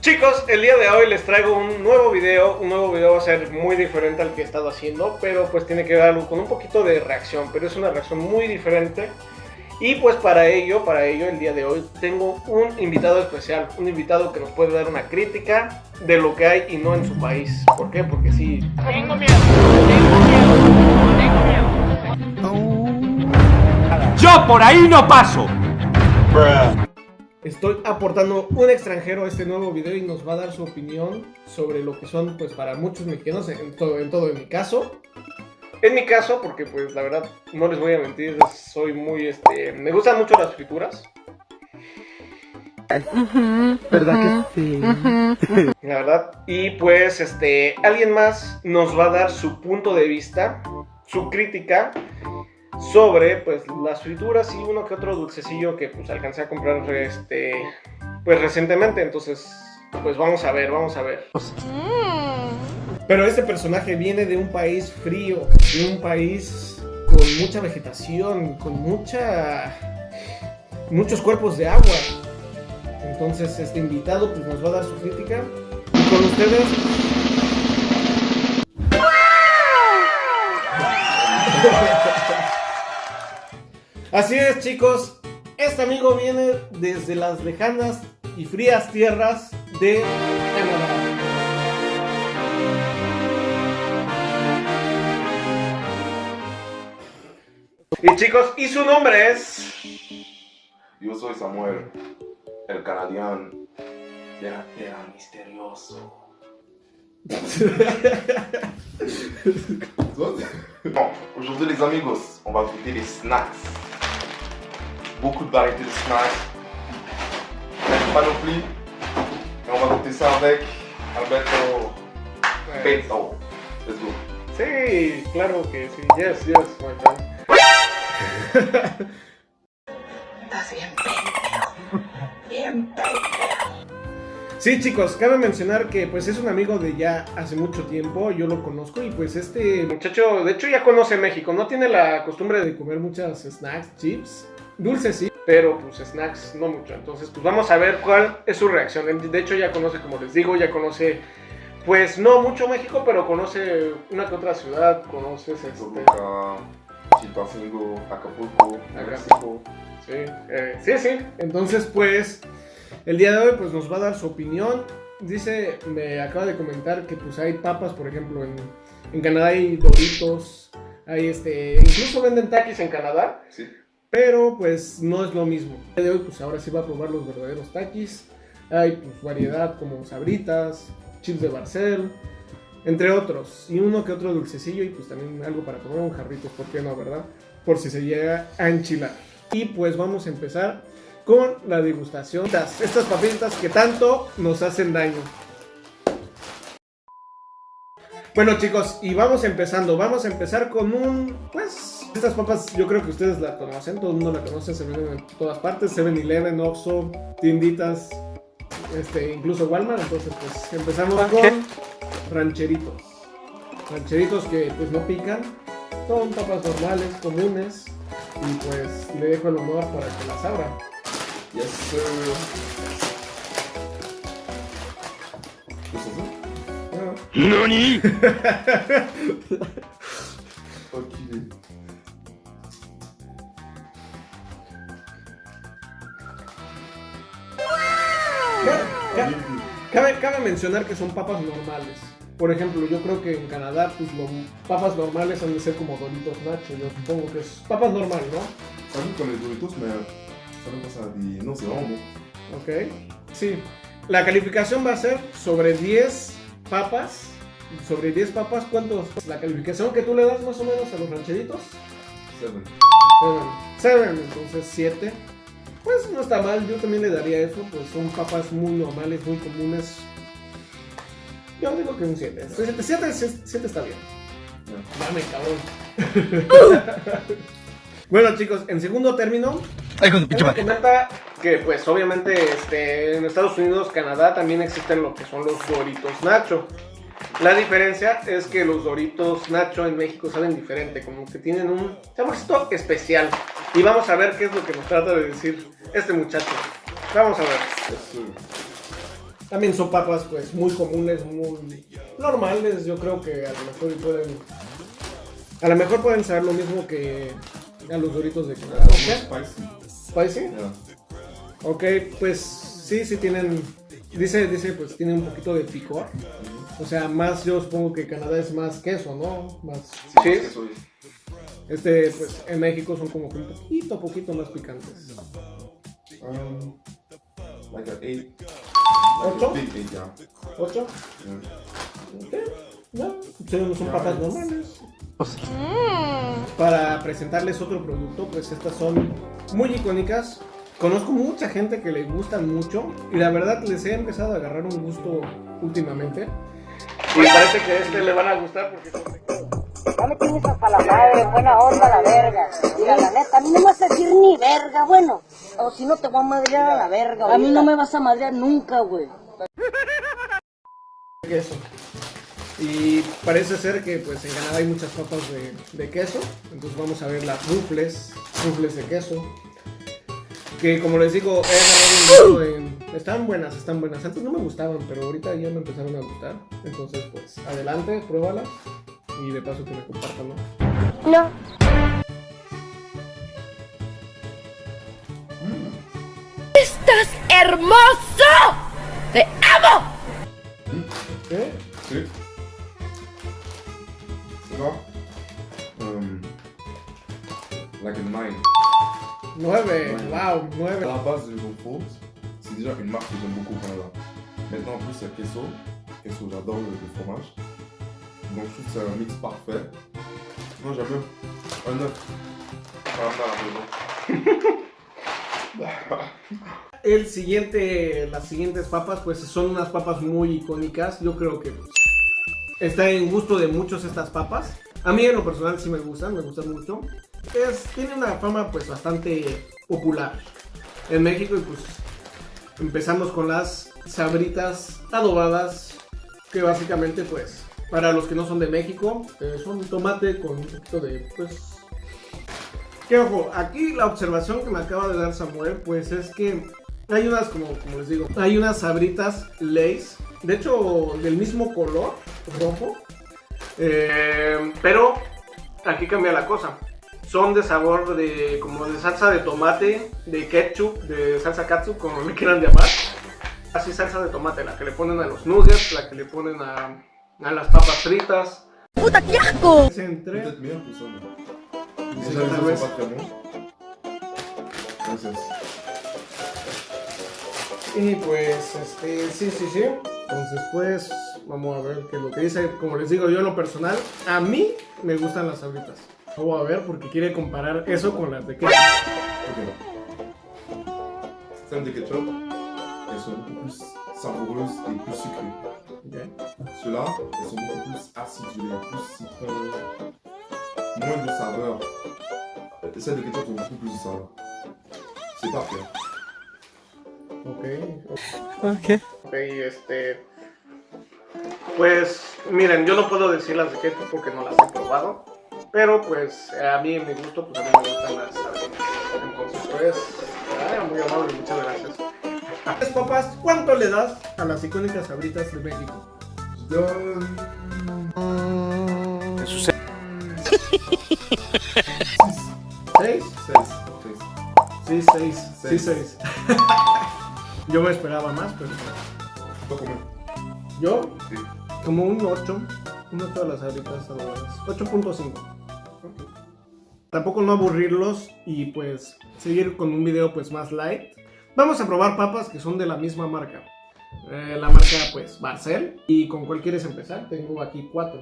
Chicos, el día de hoy les traigo un nuevo video, un nuevo video va a ser muy diferente al que he estado haciendo, pero pues tiene que ver algo con un poquito de reacción, pero es una reacción muy diferente. Y pues para ello, para ello el día de hoy tengo un invitado especial, un invitado que nos puede dar una crítica de lo que hay y no en su país. ¿Por qué? Porque sí. Tengo miedo, Yo por ahí no paso. Estoy aportando un extranjero a este nuevo video y nos va a dar su opinión sobre lo que son, pues para muchos mexicanos, en todo en, todo en mi caso. En mi caso, porque pues la verdad, no les voy a mentir, soy muy, este, me gustan mucho las frituras. ¿Verdad que sí? La verdad. Y pues, este, alguien más nos va a dar su punto de vista, su crítica sobre pues las frituras y uno que otro dulcecillo que pues alcancé a comprar este pues recientemente, entonces pues vamos a ver, vamos a ver. Pero este personaje viene de un país frío, de un país con mucha vegetación, con mucha muchos cuerpos de agua. Entonces este invitado pues nos va a dar su crítica. Y con ustedes Así es, chicos. Este amigo viene desde las lejanas y frías tierras de Canadá. Y chicos, y su nombre es... Yo soy Samuel, el canadiano. Ya era misterioso. bon, aujourd'hui les amigos, on va goûter les snacks. Beaucoup de variétés de snacks. Pas non plus. Et on va goûter ça avec Alberto Beto. Let's go. Sí, claro que sí. Yes, yes, my friend. Estás bien pendejo. Bien pendejo. Sí, chicos, cabe mencionar que pues es un amigo de ya hace mucho tiempo, yo lo conozco y pues este muchacho, de hecho ya conoce México, no tiene la costumbre de comer muchas snacks, chips, Dulces sí, pero pues snacks no mucho. Entonces, pues vamos a ver cuál es su reacción. De hecho, ya conoce, como les digo, ya conoce, pues no mucho México, pero conoce una que otra ciudad, conoces este... Acapulco, Acapulco. Sí, eh, sí, sí. Entonces, pues, el día de hoy, pues nos va a dar su opinión. Dice, me acaba de comentar que pues hay papas, por ejemplo, en, en Canadá hay doritos, hay este, incluso venden taquis en Canadá. Sí. Pero pues no es lo mismo. El de hoy pues ahora sí va a probar los verdaderos taquis. Hay pues variedad como sabritas, chips de Barcel, entre otros. Y uno que otro dulcecillo y pues también algo para comer un jarrito, ¿por qué no, verdad? Por si se llega a enchilar. Y pues vamos a empezar con la degustación. Estas, estas papitas que tanto nos hacen daño. Bueno chicos, y vamos empezando. Vamos a empezar con un, pues, estas papas yo creo que ustedes la conocen, todo el mundo la conoce, se venden en todas partes, 7-Eleven, Oxxo, tienditas, este, incluso Walmart, entonces pues empezamos con rancheritos. Rancheritos que pues no pican, son papas normales, comunes, y pues le dejo el honor para que las abra. Yes, sir. ¿Nani? Cabe, cabe, mencionar que son papas normales. Por ejemplo, yo creo que en Canadá, pues los papas normales han de ser como Doritos Nacho. Yo supongo que es papas normales, ¿no? A mí con los Doritos me salen cosas de no sé, vamos. Ok, sí. La calificación va a ser sobre 10 papas. Sobre 10 papas, ¿cuántos? La calificación que tú le das más o menos a los rancheritos? 7. 7. 7, entonces 7 pues no está mal, yo también le daría eso, pues son papas muy normales, muy comunes. Yo digo que un 7. 7 está bien. Dame, cabrón. bueno, chicos, en segundo término, comenta que, pues, obviamente, este, en Estados Unidos, Canadá, también existen lo que son los Doritos Nacho. La diferencia es que los Doritos Nacho en México saben diferente, como que tienen un saborcito especial. Y vamos a ver qué es lo que nos trata de decir este muchacho. Vamos a ver. También son papas pues muy comunes, muy normales. Yo creo que a lo mejor pueden. A lo mejor pueden saber lo mismo que a los doritos de Canadá. Spicy. Yeah. Ok, pues sí, sí tienen. Dice, dice, pues tiene un poquito de picor. O sea, más yo supongo que Canadá es más queso, ¿no? Más Sí. Este, pues en México son como que un poquito, poquito más picantes. Um, like an eight. Ocho? Like a big eight, yeah. ¿Ocho? yeah. Ok, No, son, son papas normales. Para presentarles otro producto, pues estas son muy icónicas. Conozco mucha gente que les gustan mucho y la verdad les he empezado a agarrar un gusto últimamente. Y parece que a este le van a gustar porque son Ya me tienes hasta la madre, buena onda la verga. Mira, la neta, a mí no me vas a decir ni verga, bueno. O si no te voy a madrear a la verga. A mí no me vas a madrear nunca, güey. queso. Y parece ser que pues en Canadá hay muchas papas de, de queso. Entonces vamos a ver las rufles, rufles de queso. Que como les digo, he agarrado en- Están buenas, están buenas. Antes no me gustaban, pero ahorita ya me empezaron a gustar. Entonces pues adelante, pruébalas. Y de paso que me compartan, ¿no? No. ¡Estás hermoso! ¡Te amo! ¿Eh? Sí. Ça va um, Like a nine. Nueve, Ouais. wow, À nueve. la base, le Faute, c'est déjà une marque que j'aime beaucoup au Canada. Maintenant, en plus, il y a Queso. Queso, j'adore le, le fromage. Donc, je trouve que c'est un mix parfait. Moi, j'aime. Un 9. Vraiment à la maison. El siguiente, las siguientes papas, pues son unas papas muy icónicas. Yo creo que está en gusto de muchos estas papas. A mí en lo personal sí me gustan, me gustan mucho. Es, tiene una fama pues bastante popular en México y pues empezamos con las sabritas adobadas que básicamente pues para los que no son de México eh, son tomate con un poquito de pues que ojo, aquí la observación que me acaba de dar Samuel, pues es que hay unas, como, como les digo, hay unas sabritas Lays, de hecho del mismo color, rojo, eh, pero aquí cambia la cosa. Son de sabor de como de salsa de tomate, de ketchup, de salsa katsu, como le quieran llamar. Así salsa de tomate, la que le ponen a los nuggets, la que le ponen a, a las papas fritas. ¡Puta, qué asco! Es entre mais. Sí, Y pues, este, sí, sí, sí. Entonces, pues, vamos a ver qué es lo que dice. Como les digo, yo en lo personal, a mí me gustan las sabritas. Vamos a ver porque quiere comparar eso con las de ketchup. Ok. Celles de ketchup, elles sont beaucoup plus savoureuses et plus sucrées. Ceux-là, elles sont beaucoup plus acidulées, plus citron, moins de saveur. Celles de ketchup ont beaucoup plus de saveur. C'est parfait. Ok. Ok. Ok, este. Pues, miren, yo no puedo decir las de ketchup porque no las he probado. Pero, pues, a mí, en mi gusto, pues a mí me gustan las sabritas. Entonces, pues, ah, muy amable, muchas gracias. Pues, papás, ¿cuánto le das a las icónicas sabritas de México? Je donne. ¿Seis? 16. Sí, seis. Sí, Seis. Yo me esperaba más, pero. Toi combien Yo, Sí. como un 8. Un 8 de las sabritas adobadas. 8.5. Tampoco no aburrirlos y pues seguir con un video pues más light. Vamos a probar papas que son de la misma marca. Eh, la marca pues Barcel. ¿Y con cuál quieres empezar? Tengo aquí cuatro.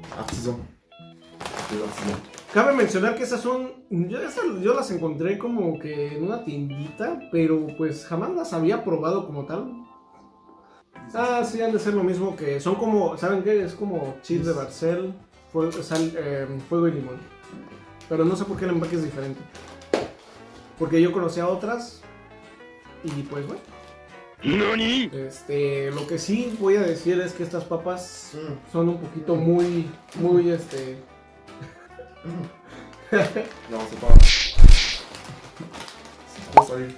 Les artisans. Cabe mencionar que esas son. Yo, esas- yo las encontré como que en una tiendita, pero pues jamás las había probado como tal. Ah, sí, han de ser lo mismo que. Son como. ¿Saben qué? Es como chips de Barcel, fuego, sal- eh, fuego y limón. Pero no sé por qué el empaque es diferente. Porque yo conocía otras. Y pues bueno. Este, lo que sí voy a decir es que estas papas son un poquito muy, muy, este... Non, c'est pas. C'est trop salé.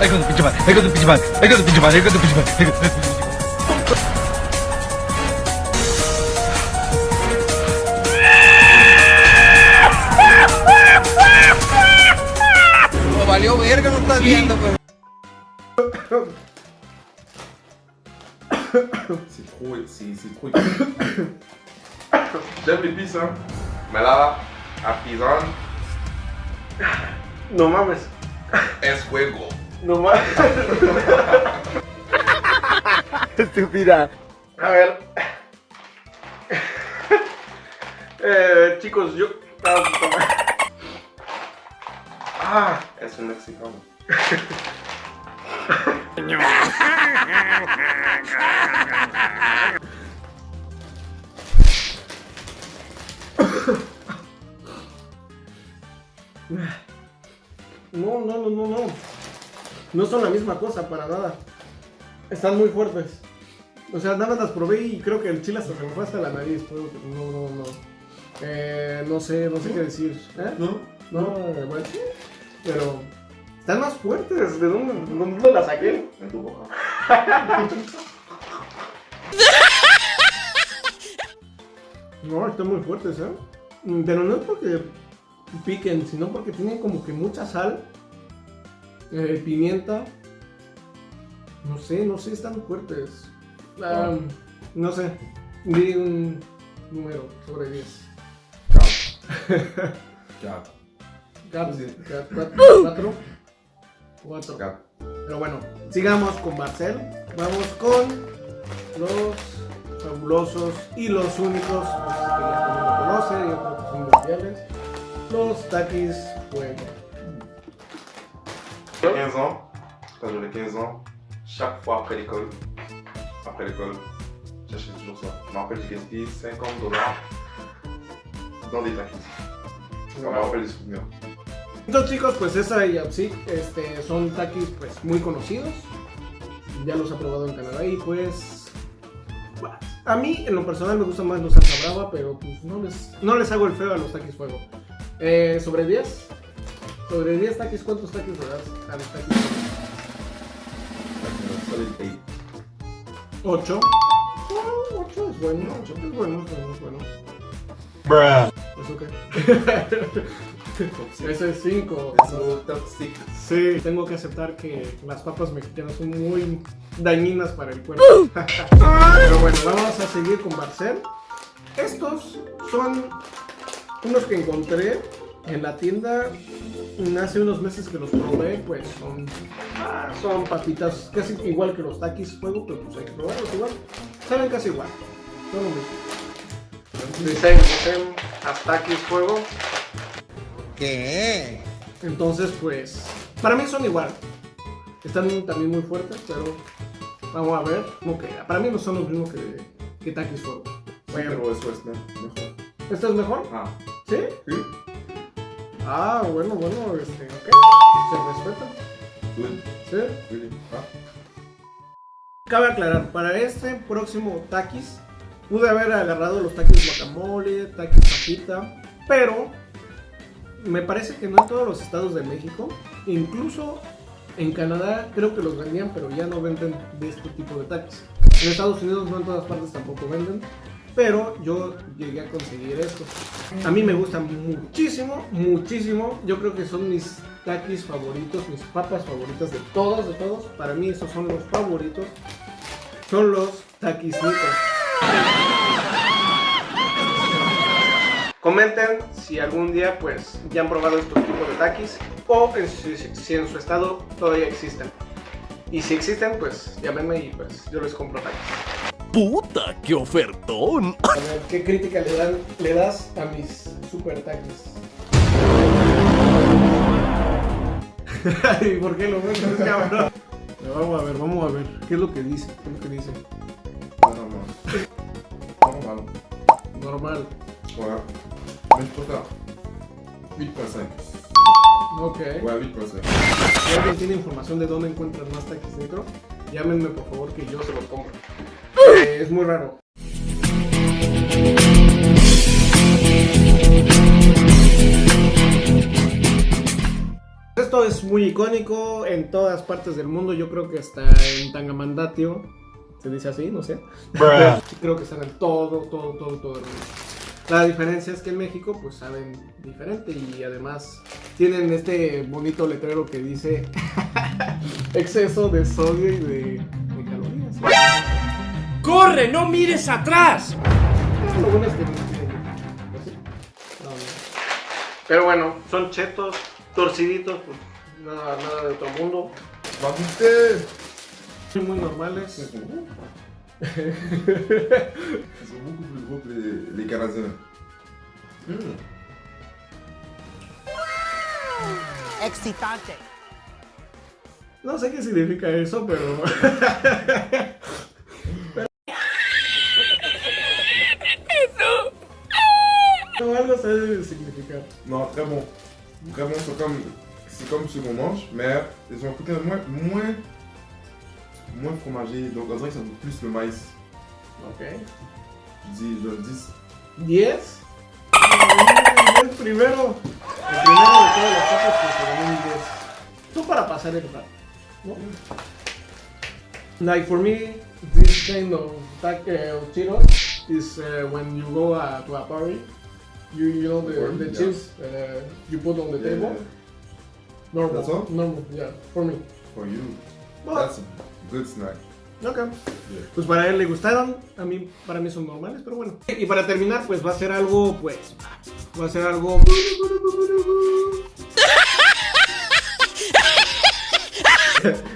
Ahí con tu pinche madre, ahí con tu pinche madre, ahí con tu pinche madre, ahí con tu pinche madre. ahí con tu pinche madre. No, valió verga, no estás viendo, pues. C'est trop. C'est trop. J'aime l'épice, hein. Mais là, Pizan, No mames, es fuego. no mames. Estúpida. A ver. Eh, chicos, yo... Ah, Es un mexicano. no, no, no, no, no. No son la misma cosa, para nada. Están muy fuertes. O sea, nada más las probé y creo que el chile hasta se me fue hasta la nariz. pero No, no, no. Eh, no sé, no sé qué decir. ¿Eh? No, eh, bueno, sí, pero están más fuertes. ¿De dónde, de dónde las saqué? En tu boca. No, están muy fuertes, ¿eh? Pero no es porque piquen, sino porque tienen como que mucha sal, eh, pimienta. No sé, no sé, están fuertes. No sé, di un número sobre 10. Quatre. Quatre. Cuatro, Sí. cuatro, cuatro, cuatro. Quatre. Pero bueno, sigamos con Marcel. Vamos con los fabulosos y los únicos que ya todo mundo conoce, yo creo que son mundiales. Los Takis Fuego. 15 ans, quand j'avais 15 ans, chaque fois après l'école, après l'école, j'achetais toujours ça. Je me rappelle, j'ai gaspillé 50 dollars dans des taquis. Ça me rappelle des souvenirs. Estos chicos, pues esa y Apsic este, son takis pues muy conocidos. Ya los ha probado en Canadá y pues... bueno, A mí en lo personal me gusta más los salsa brava, pero pues no les, no les hago el feo a los takis fuego. Eh, ¿Sobre 10? Sobre 10 takis, ¿cuántos takis le das a los takis fuego? Solid 8. 8. 8 es bueno, 8 es bueno, es bueno, es bueno. Bruh. ¿Eso qué? Ese es 5. Es un top 6. Sí, tengo que aceptar que las papas mexicanas son muy dañinas para el cuerpo. Pero bueno, vamos a seguir con Barcel. Estos son unos que encontré en la tienda hace unos meses que los probé, pues son, ah, son papitas casi igual que los takis fuego, pero pues hay que probarlos igual. Saben casi igual, son lo mismo. Dicen, dicen a fuego. ¿Qué? Entonces, pues, para mí son igual. Están también muy fuertes, pero vamos a ver. Que para mí no son los mismos que, que Takis Fuego. Bueno, Pero eso es me- mejor. ¿esto es mejor? Ah, ¿Sí? sí. Ah, bueno, bueno, este, ok. Se respeta. ¿Sí? Really. Ah. Cabe aclarar, para este próximo Takis, pude haber agarrado los Takis guacamole, Takis papita, pero me parece que no en todos los estados de México, incluso en Canadá creo que los vendían, pero ya no venden de este tipo de Takis. En Estados Unidos no en todas partes tampoco venden, pero yo llegué a conseguir estos. A mí me gustan muchísimo, muchísimo. Yo creo que son mis takis favoritos, mis papas favoritas de todos, de todos. Para mí esos son los favoritos. Son los takis Comenten si algún día pues ya han probado estos tipos de takis o en si, si en su estado todavía existen. Y si existen, pues llámenme y pues yo les compro takis. ¡Puta, qué ofertón! A ver, ¿qué crítica le, dan, le das a mis super takis? ¿Y por qué lo ven? cabrón? Pero Vamos a ver, vamos a ver. ¿Qué es lo que dice? ¿Qué es lo que dice? Non, non. Normal. Normal. Ouais. Mais je préfère. 8.5. Ok. Ouais, 8.5. Si alguien tiene información de dónde encuentran más taquis negro, llámenme por favor que yo se los compro. Eh, es muy raro. Esto es muy icónico en todas partes del mundo. Yo creo que está en Tangamandatio. Se dice así, no sé. Creo que están en todo, todo, todo, todo el mundo. La diferencia es que en México pues saben diferente y además tienen este bonito letrero que dice exceso de sodio y de, de calorías. ¡Corre! ¡No mires atrás! Pero lo bueno es que no tienen así. No, no. Pero bueno, son chetos, torciditos, pues nada, nada de otro mundo. Muy, muy normales. Ils sont beaucoup plus gros que les, les Canadiens. Mm. Excitante. No sé qué significa eso, pero. No, algo se debe de significar. Non, très bon. Vraiment, c'est comme, c'est comme ce qu'on mange, mais ils ont un côté moins, moins, moins fromagé. Donc on dirait que ça goûte plus le maïs. Ok. Je dis, je le dis. 10. El primero. El primero de todas las tapas que se ganó un 10. Tú para pasar el rato. ¿no? Like for me, this kind of tac uh, Cheetos is uh, when you go uh, to a party. You, you know the, the yeah. cheese uh, you put on the Yeah, table. Normal. That's all? Normal, yeah, for me. For you. But- That's good snack. Ok. Pues para él le gustaron, a mí, para mí son normales, pero bueno. Y para terminar, pues va a ser algo, pues, va a ser algo...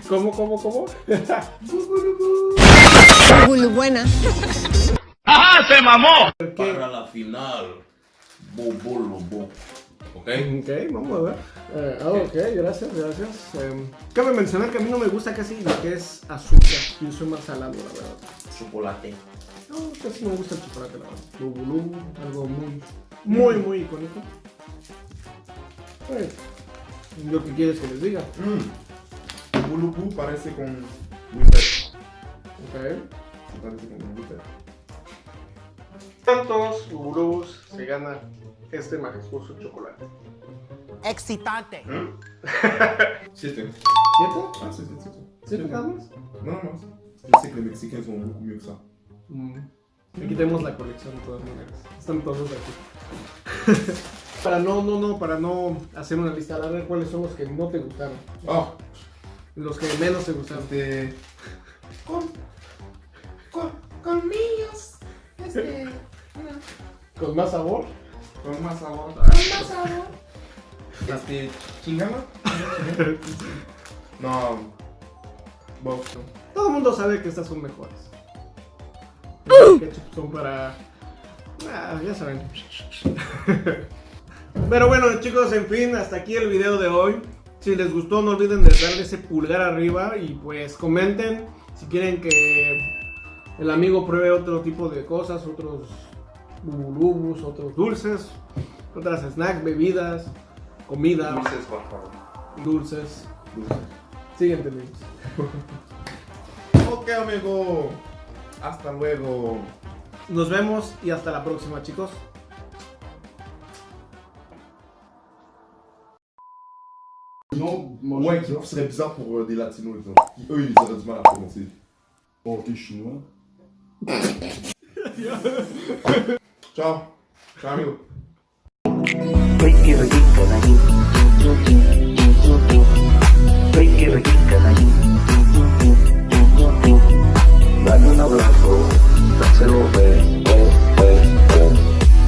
¿Cómo, cómo, cómo? Muy buena. ¡Ajá! ¡Se mamó! Para la final, Bobo Lobo. ¿Ok? Ok, vamos a ver. Eh, ah, ok, gracias, gracias. Em, cabe mencionar que a mí no me gusta casi lo que es azúcar. Yo soy más salado, la verdad. Chocolate. No, casi no me gusta el chocolate, la verdad. Lubu, algo muy, muy, muy icónico. Pues, lo que quieres que les diga. Mm. Parece con Whisper. Ok. Parece con Whisper. ¿Cuántos Lubulubus se gana este majestuoso chocolate? Excitante. Siete. ¿Siete? Ah, c'est c'est c'est. ¿Siete nada más? Non, non. Je sais que beaucoup mieux que ça. Mm. Le quitemos la colección de todas maneras. Están todos aquí. para no, no, no, para no hacer una lista, a ver cuáles son los que no te gustaron. Oh, Los que menos te gustaron. este. Con. Con. Colmillos. Este. Con más sabor. Con más sabor. Con más sabor. Este. Chingana. No. Bon. Todo el mundo sabe que estas son mejores. Los ketchup son para. Ah, ya saben. Pero bueno, chicos, en fin, hasta aquí el video de hoy. Si les gustó, no olviden de darle ese pulgar arriba y pues comenten si quieren que el amigo pruebe otro tipo de cosas, otros bubulubus, otros dulces, otras snacks, bebidas, comida, Dulces, por favor. dulces. Dulces. Siguiente, amigos. Ok, amigo. Hasta luego. Nos vemos y hasta la próxima, chicos. Non, ouais, qui serait bizarre pour euh, des latinos, exemple. Qui, eux, ils auraient du mal à prononcer. Oh, t'es chinois. Chao. Chao, amigo. Dale un abrazo, dáselo ver.